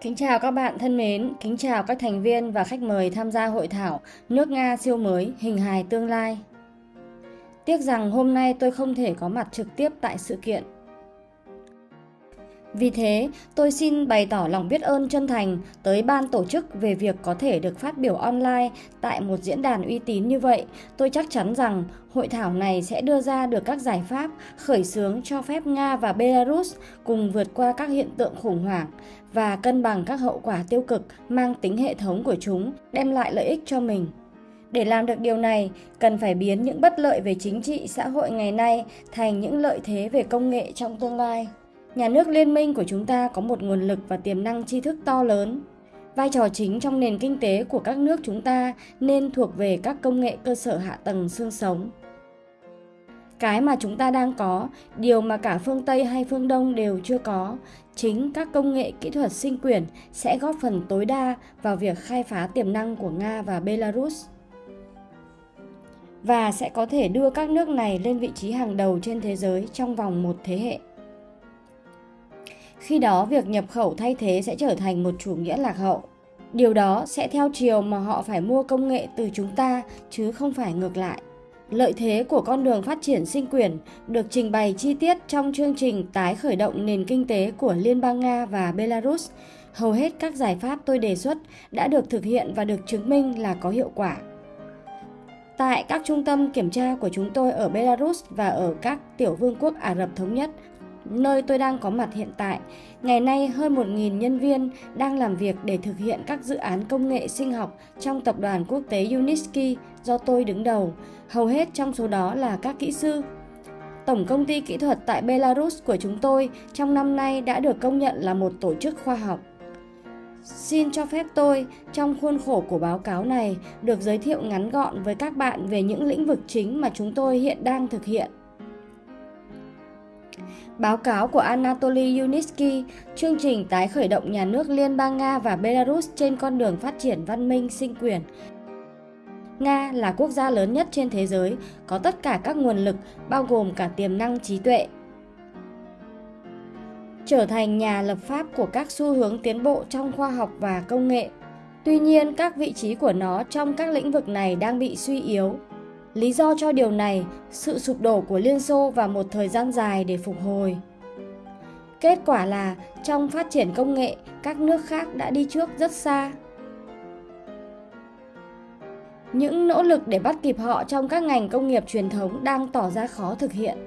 Kính chào các bạn thân mến, kính chào các thành viên và khách mời tham gia hội thảo Nước Nga siêu mới, hình hài tương lai. Tiếc rằng hôm nay tôi không thể có mặt trực tiếp tại sự kiện vì thế, tôi xin bày tỏ lòng biết ơn chân thành tới ban tổ chức về việc có thể được phát biểu online tại một diễn đàn uy tín như vậy. Tôi chắc chắn rằng hội thảo này sẽ đưa ra được các giải pháp khởi xướng cho phép Nga và Belarus cùng vượt qua các hiện tượng khủng hoảng và cân bằng các hậu quả tiêu cực mang tính hệ thống của chúng, đem lại lợi ích cho mình. Để làm được điều này, cần phải biến những bất lợi về chính trị xã hội ngày nay thành những lợi thế về công nghệ trong tương lai. Nhà nước liên minh của chúng ta có một nguồn lực và tiềm năng tri thức to lớn. Vai trò chính trong nền kinh tế của các nước chúng ta nên thuộc về các công nghệ cơ sở hạ tầng xương sống. Cái mà chúng ta đang có, điều mà cả phương Tây hay phương Đông đều chưa có, chính các công nghệ kỹ thuật sinh quyển sẽ góp phần tối đa vào việc khai phá tiềm năng của Nga và Belarus và sẽ có thể đưa các nước này lên vị trí hàng đầu trên thế giới trong vòng một thế hệ. Khi đó, việc nhập khẩu thay thế sẽ trở thành một chủ nghĩa lạc hậu. Điều đó sẽ theo chiều mà họ phải mua công nghệ từ chúng ta chứ không phải ngược lại. Lợi thế của con đường phát triển sinh quyền được trình bày chi tiết trong chương trình tái khởi động nền kinh tế của Liên bang Nga và Belarus. Hầu hết các giải pháp tôi đề xuất đã được thực hiện và được chứng minh là có hiệu quả. Tại các trung tâm kiểm tra của chúng tôi ở Belarus và ở các tiểu vương quốc Ả Rập Thống Nhất, nơi tôi đang có mặt hiện tại. Ngày nay, hơn 1.000 nhân viên đang làm việc để thực hiện các dự án công nghệ sinh học trong tập đoàn quốc tế Uniski do tôi đứng đầu. Hầu hết trong số đó là các kỹ sư. Tổng công ty kỹ thuật tại Belarus của chúng tôi trong năm nay đã được công nhận là một tổ chức khoa học. Xin cho phép tôi, trong khuôn khổ của báo cáo này, được giới thiệu ngắn gọn với các bạn về những lĩnh vực chính mà chúng tôi hiện đang thực hiện. Báo cáo của Anatoly Yunitsky, chương trình tái khởi động nhà nước Liên bang Nga và Belarus trên con đường phát triển văn minh sinh quyền. Nga là quốc gia lớn nhất trên thế giới, có tất cả các nguồn lực, bao gồm cả tiềm năng trí tuệ. Trở thành nhà lập pháp của các xu hướng tiến bộ trong khoa học và công nghệ. Tuy nhiên, các vị trí của nó trong các lĩnh vực này đang bị suy yếu, Lý do cho điều này, sự sụp đổ của Liên Xô và một thời gian dài để phục hồi. Kết quả là trong phát triển công nghệ, các nước khác đã đi trước rất xa. Những nỗ lực để bắt kịp họ trong các ngành công nghiệp truyền thống đang tỏ ra khó thực hiện.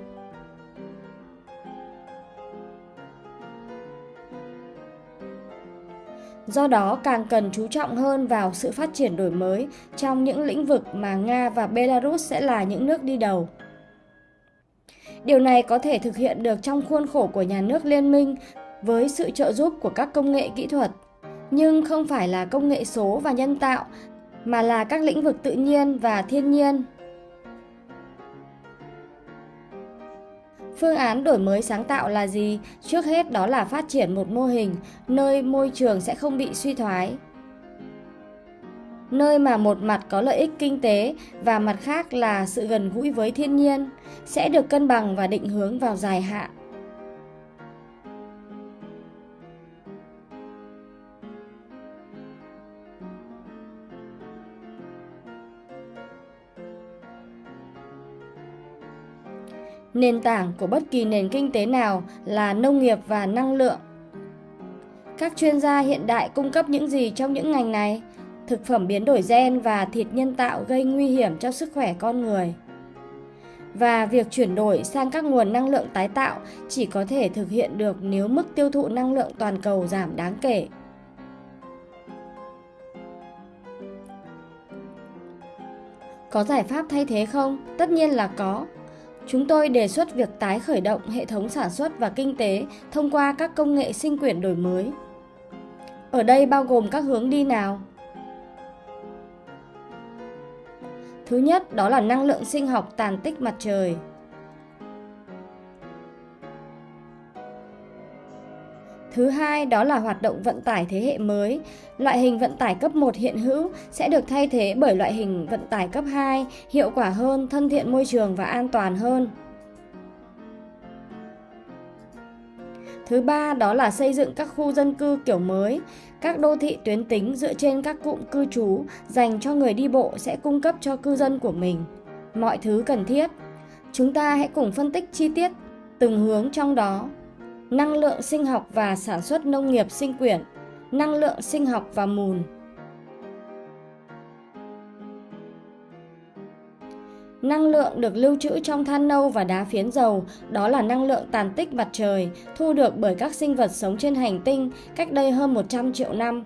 Do đó càng cần chú trọng hơn vào sự phát triển đổi mới trong những lĩnh vực mà Nga và Belarus sẽ là những nước đi đầu. Điều này có thể thực hiện được trong khuôn khổ của nhà nước liên minh với sự trợ giúp của các công nghệ kỹ thuật, nhưng không phải là công nghệ số và nhân tạo mà là các lĩnh vực tự nhiên và thiên nhiên. Phương án đổi mới sáng tạo là gì? Trước hết đó là phát triển một mô hình, nơi môi trường sẽ không bị suy thoái. Nơi mà một mặt có lợi ích kinh tế và mặt khác là sự gần gũi với thiên nhiên, sẽ được cân bằng và định hướng vào dài hạn. Nền tảng của bất kỳ nền kinh tế nào là nông nghiệp và năng lượng. Các chuyên gia hiện đại cung cấp những gì trong những ngành này? Thực phẩm biến đổi gen và thịt nhân tạo gây nguy hiểm cho sức khỏe con người. Và việc chuyển đổi sang các nguồn năng lượng tái tạo chỉ có thể thực hiện được nếu mức tiêu thụ năng lượng toàn cầu giảm đáng kể. Có giải pháp thay thế không? Tất nhiên là có. Chúng tôi đề xuất việc tái khởi động hệ thống sản xuất và kinh tế thông qua các công nghệ sinh quyển đổi mới. Ở đây bao gồm các hướng đi nào? Thứ nhất, đó là năng lượng sinh học tàn tích mặt trời. Thứ hai đó là hoạt động vận tải thế hệ mới. Loại hình vận tải cấp 1 hiện hữu sẽ được thay thế bởi loại hình vận tải cấp 2, hiệu quả hơn, thân thiện môi trường và an toàn hơn. Thứ ba đó là xây dựng các khu dân cư kiểu mới. Các đô thị tuyến tính dựa trên các cụm cư trú dành cho người đi bộ sẽ cung cấp cho cư dân của mình mọi thứ cần thiết. Chúng ta hãy cùng phân tích chi tiết từng hướng trong đó. Năng lượng sinh học và sản xuất nông nghiệp sinh quyển, năng lượng sinh học và mùn. Năng lượng được lưu trữ trong than nâu và đá phiến dầu, đó là năng lượng tàn tích mặt trời, thu được bởi các sinh vật sống trên hành tinh cách đây hơn 100 triệu năm.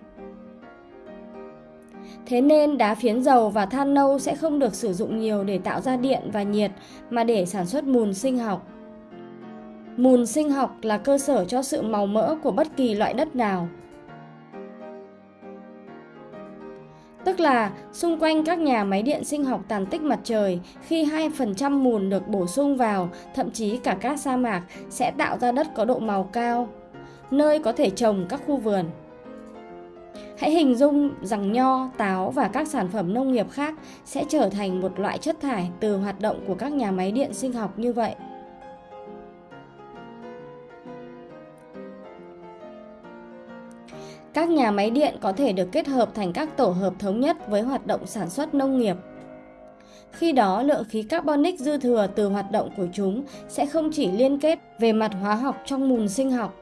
Thế nên đá phiến dầu và than nâu sẽ không được sử dụng nhiều để tạo ra điện và nhiệt mà để sản xuất mùn sinh học. Mùn sinh học là cơ sở cho sự màu mỡ của bất kỳ loại đất nào. Tức là xung quanh các nhà máy điện sinh học tàn tích mặt trời, khi 2% mùn được bổ sung vào, thậm chí cả các sa mạc sẽ tạo ra đất có độ màu cao, nơi có thể trồng các khu vườn. Hãy hình dung rằng nho, táo và các sản phẩm nông nghiệp khác sẽ trở thành một loại chất thải từ hoạt động của các nhà máy điện sinh học như vậy. Các nhà máy điện có thể được kết hợp thành các tổ hợp thống nhất với hoạt động sản xuất nông nghiệp. Khi đó, lượng khí carbonic dư thừa từ hoạt động của chúng sẽ không chỉ liên kết về mặt hóa học trong mùn sinh học,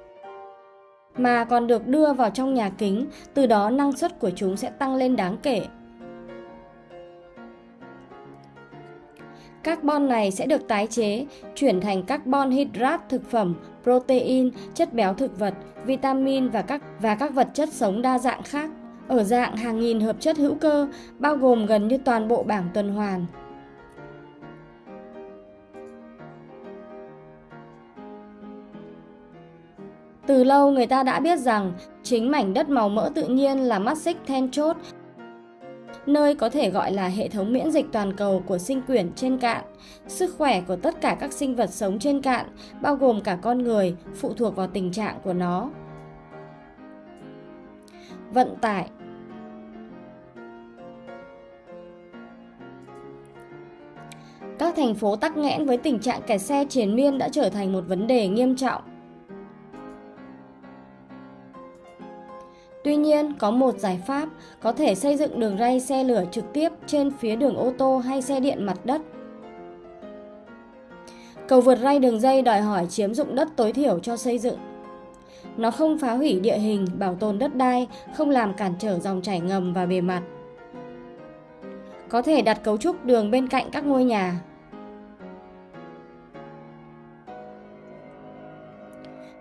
mà còn được đưa vào trong nhà kính, từ đó năng suất của chúng sẽ tăng lên đáng kể. Carbon này sẽ được tái chế, chuyển thành carbon hydrat thực phẩm, protein, chất béo thực vật, vitamin và các và các vật chất sống đa dạng khác ở dạng hàng nghìn hợp chất hữu cơ, bao gồm gần như toàn bộ bảng tuần hoàn. Từ lâu người ta đã biết rằng chính mảnh đất màu mỡ tự nhiên là mắt xích then chốt nơi có thể gọi là hệ thống miễn dịch toàn cầu của sinh quyển trên cạn. Sức khỏe của tất cả các sinh vật sống trên cạn, bao gồm cả con người, phụ thuộc vào tình trạng của nó. Vận tải Các thành phố tắc nghẽn với tình trạng kẹt xe triền miên đã trở thành một vấn đề nghiêm trọng. Tuy nhiên, có một giải pháp có thể xây dựng đường ray xe lửa trực tiếp trên phía đường ô tô hay xe điện mặt đất. Cầu vượt ray đường dây đòi hỏi chiếm dụng đất tối thiểu cho xây dựng. Nó không phá hủy địa hình, bảo tồn đất đai, không làm cản trở dòng chảy ngầm và bề mặt. Có thể đặt cấu trúc đường bên cạnh các ngôi nhà,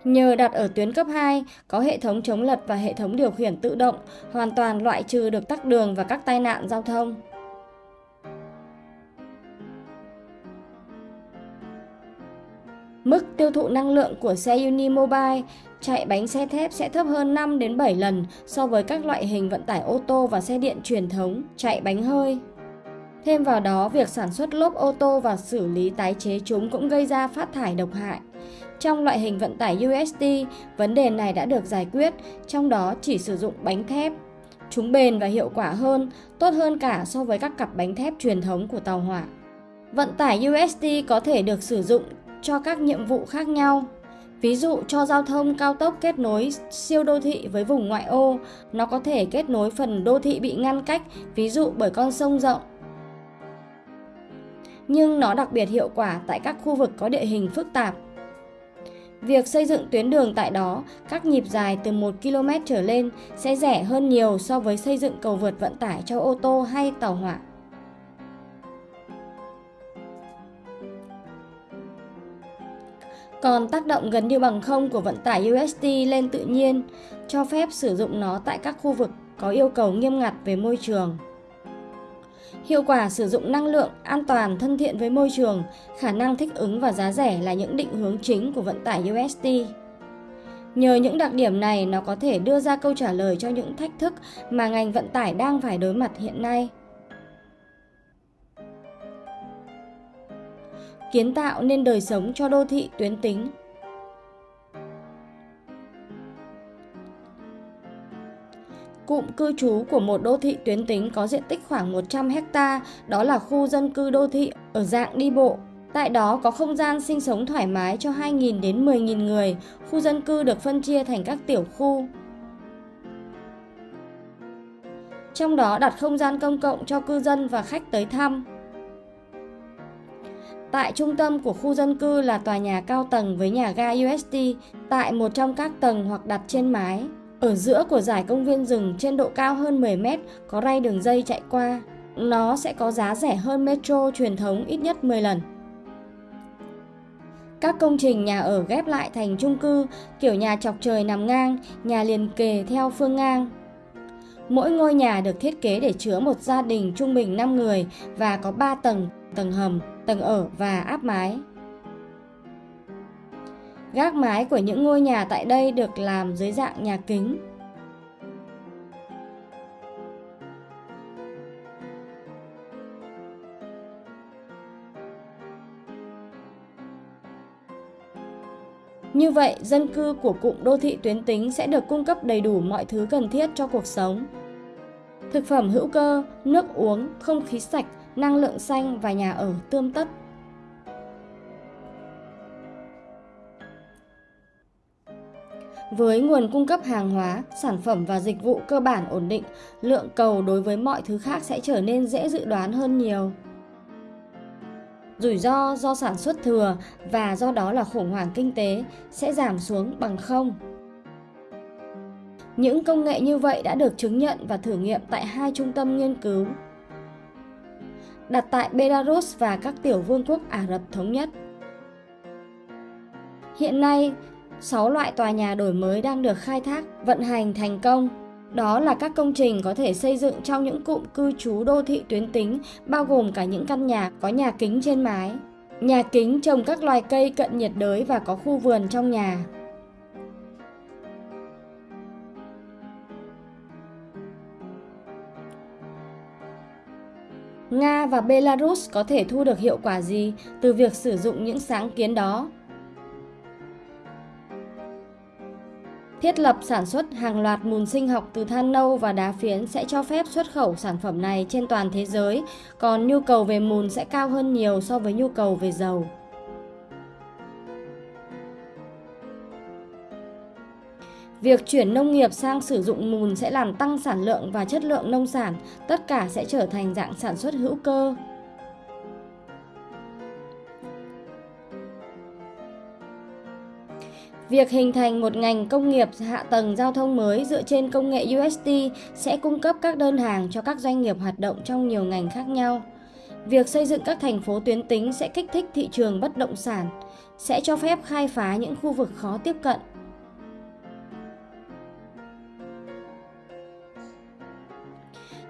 Nhờ đặt ở tuyến cấp 2, có hệ thống chống lật và hệ thống điều khiển tự động, hoàn toàn loại trừ được tắc đường và các tai nạn giao thông. Mức tiêu thụ năng lượng của xe Unimobile chạy bánh xe thép sẽ thấp hơn 5 đến 7 lần so với các loại hình vận tải ô tô và xe điện truyền thống chạy bánh hơi. Thêm vào đó, việc sản xuất lốp ô tô và xử lý tái chế chúng cũng gây ra phát thải độc hại. Trong loại hình vận tải USD, vấn đề này đã được giải quyết, trong đó chỉ sử dụng bánh thép. Chúng bền và hiệu quả hơn, tốt hơn cả so với các cặp bánh thép truyền thống của tàu hỏa. Vận tải USD có thể được sử dụng cho các nhiệm vụ khác nhau. Ví dụ cho giao thông cao tốc kết nối siêu đô thị với vùng ngoại ô, nó có thể kết nối phần đô thị bị ngăn cách, ví dụ bởi con sông rộng. Nhưng nó đặc biệt hiệu quả tại các khu vực có địa hình phức tạp Việc xây dựng tuyến đường tại đó, các nhịp dài từ 1 km trở lên sẽ rẻ hơn nhiều so với xây dựng cầu vượt vận tải cho ô tô hay tàu hỏa. Còn tác động gần như bằng không của vận tải UST lên tự nhiên, cho phép sử dụng nó tại các khu vực có yêu cầu nghiêm ngặt về môi trường. Hiệu quả sử dụng năng lượng, an toàn, thân thiện với môi trường, khả năng thích ứng và giá rẻ là những định hướng chính của vận tải UST. Nhờ những đặc điểm này, nó có thể đưa ra câu trả lời cho những thách thức mà ngành vận tải đang phải đối mặt hiện nay. Kiến tạo nên đời sống cho đô thị tuyến tính Cụm cư trú của một đô thị tuyến tính có diện tích khoảng 100 hecta, đó là khu dân cư đô thị ở dạng đi bộ. Tại đó có không gian sinh sống thoải mái cho 2.000 đến 10.000 người, khu dân cư được phân chia thành các tiểu khu. Trong đó đặt không gian công cộng cho cư dân và khách tới thăm. Tại trung tâm của khu dân cư là tòa nhà cao tầng với nhà ga UST tại một trong các tầng hoặc đặt trên mái. Ở giữa của giải công viên rừng trên độ cao hơn 10 mét có ray đường dây chạy qua. Nó sẽ có giá rẻ hơn metro truyền thống ít nhất 10 lần. Các công trình nhà ở ghép lại thành chung cư, kiểu nhà chọc trời nằm ngang, nhà liền kề theo phương ngang. Mỗi ngôi nhà được thiết kế để chứa một gia đình trung bình 5 người và có 3 tầng, tầng hầm, tầng ở và áp mái. Gác mái của những ngôi nhà tại đây được làm dưới dạng nhà kính. Như vậy, dân cư của cụm đô thị tuyến tính sẽ được cung cấp đầy đủ mọi thứ cần thiết cho cuộc sống. Thực phẩm hữu cơ, nước uống, không khí sạch, năng lượng xanh và nhà ở tươm tất. Với nguồn cung cấp hàng hóa, sản phẩm và dịch vụ cơ bản ổn định, lượng cầu đối với mọi thứ khác sẽ trở nên dễ dự đoán hơn nhiều. Rủi ro do sản xuất thừa và do đó là khủng hoảng kinh tế sẽ giảm xuống bằng không. Những công nghệ như vậy đã được chứng nhận và thử nghiệm tại hai trung tâm nghiên cứu đặt tại Belarus và các tiểu vương quốc Ả Rập Thống Nhất. Hiện nay, 6 loại tòa nhà đổi mới đang được khai thác, vận hành thành công. Đó là các công trình có thể xây dựng trong những cụm cư trú đô thị tuyến tính, bao gồm cả những căn nhà có nhà kính trên mái. Nhà kính trồng các loài cây cận nhiệt đới và có khu vườn trong nhà. Nga và Belarus có thể thu được hiệu quả gì từ việc sử dụng những sáng kiến đó? Thiết lập sản xuất hàng loạt mùn sinh học từ than nâu và đá phiến sẽ cho phép xuất khẩu sản phẩm này trên toàn thế giới, còn nhu cầu về mùn sẽ cao hơn nhiều so với nhu cầu về dầu. Việc chuyển nông nghiệp sang sử dụng mùn sẽ làm tăng sản lượng và chất lượng nông sản, tất cả sẽ trở thành dạng sản xuất hữu cơ. Việc hình thành một ngành công nghiệp hạ tầng giao thông mới dựa trên công nghệ UST sẽ cung cấp các đơn hàng cho các doanh nghiệp hoạt động trong nhiều ngành khác nhau. Việc xây dựng các thành phố tuyến tính sẽ kích thích thị trường bất động sản, sẽ cho phép khai phá những khu vực khó tiếp cận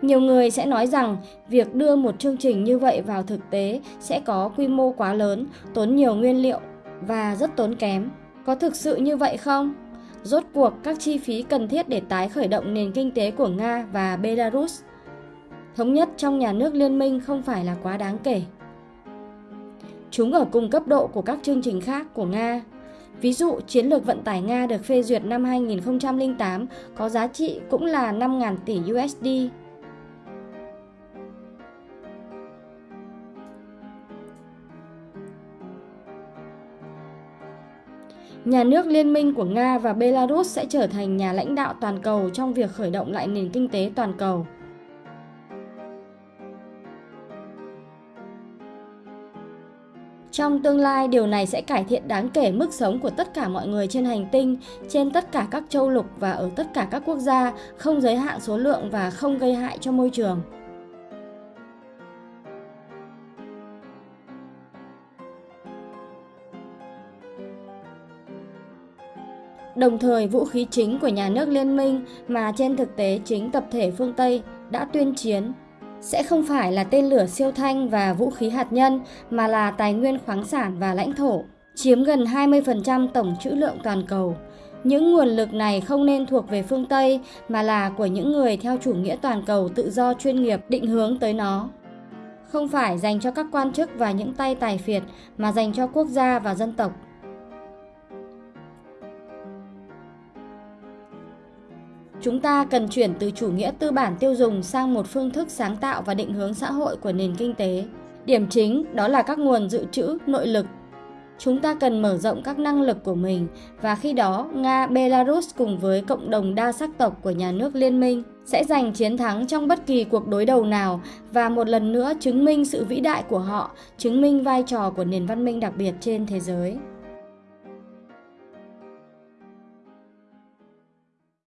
Nhiều người sẽ nói rằng việc đưa một chương trình như vậy vào thực tế sẽ có quy mô quá lớn, tốn nhiều nguyên liệu và rất tốn kém. Có thực sự như vậy không? Rốt cuộc các chi phí cần thiết để tái khởi động nền kinh tế của Nga và Belarus thống nhất trong nhà nước liên minh không phải là quá đáng kể. Chúng ở cùng cấp độ của các chương trình khác của Nga. Ví dụ, chiến lược vận tải Nga được phê duyệt năm 2008 có giá trị cũng là 5.000 tỷ USD Nhà nước liên minh của Nga và Belarus sẽ trở thành nhà lãnh đạo toàn cầu trong việc khởi động lại nền kinh tế toàn cầu. Trong tương lai, điều này sẽ cải thiện đáng kể mức sống của tất cả mọi người trên hành tinh, trên tất cả các châu lục và ở tất cả các quốc gia, không giới hạn số lượng và không gây hại cho môi trường. Đồng thời, vũ khí chính của nhà nước liên minh mà trên thực tế chính tập thể phương Tây đã tuyên chiến sẽ không phải là tên lửa siêu thanh và vũ khí hạt nhân mà là tài nguyên khoáng sản và lãnh thổ, chiếm gần 20% tổng trữ lượng toàn cầu. Những nguồn lực này không nên thuộc về phương Tây mà là của những người theo chủ nghĩa toàn cầu tự do chuyên nghiệp định hướng tới nó. Không phải dành cho các quan chức và những tay tài phiệt mà dành cho quốc gia và dân tộc. Chúng ta cần chuyển từ chủ nghĩa tư bản tiêu dùng sang một phương thức sáng tạo và định hướng xã hội của nền kinh tế. Điểm chính đó là các nguồn dự trữ nội lực. Chúng ta cần mở rộng các năng lực của mình và khi đó Nga, Belarus cùng với cộng đồng đa sắc tộc của nhà nước liên minh sẽ giành chiến thắng trong bất kỳ cuộc đối đầu nào và một lần nữa chứng minh sự vĩ đại của họ, chứng minh vai trò của nền văn minh đặc biệt trên thế giới.